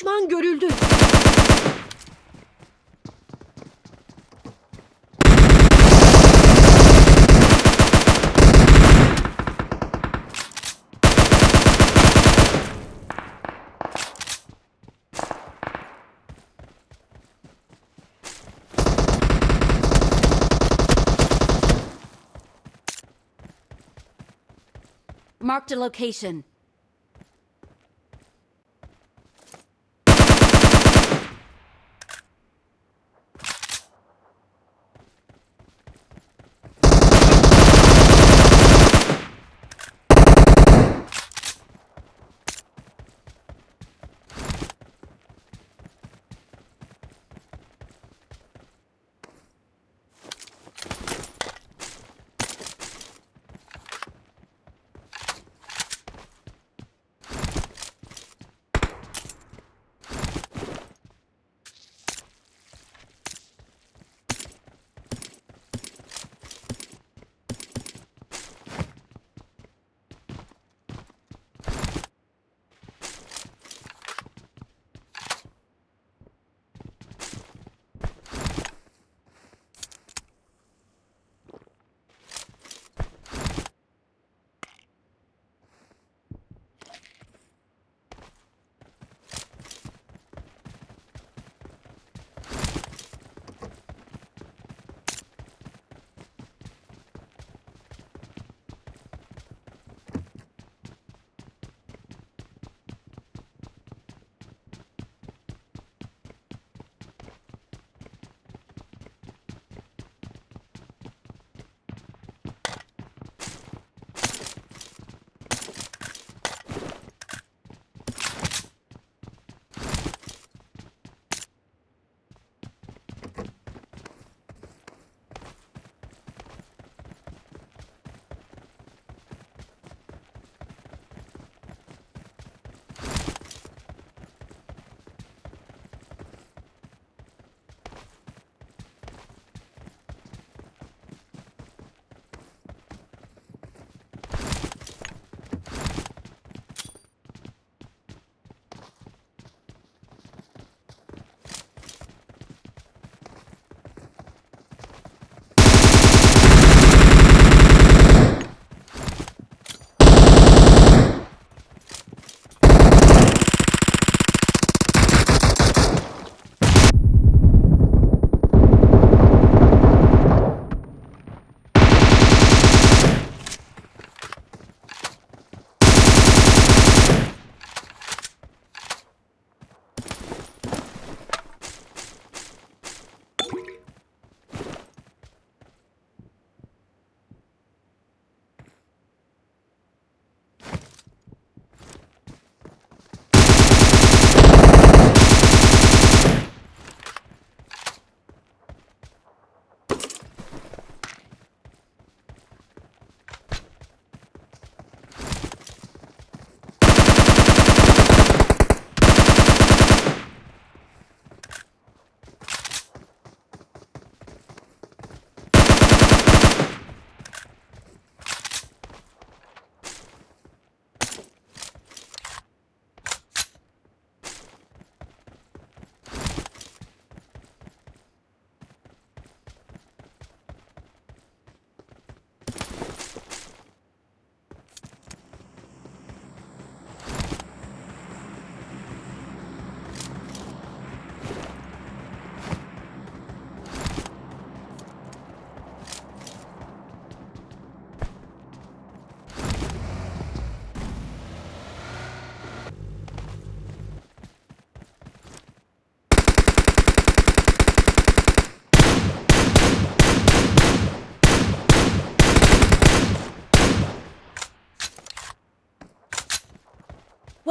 Düşman görüldü. Marked a location.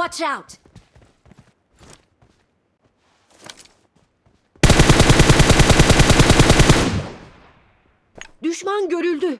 Watch out! Düşman görüldü.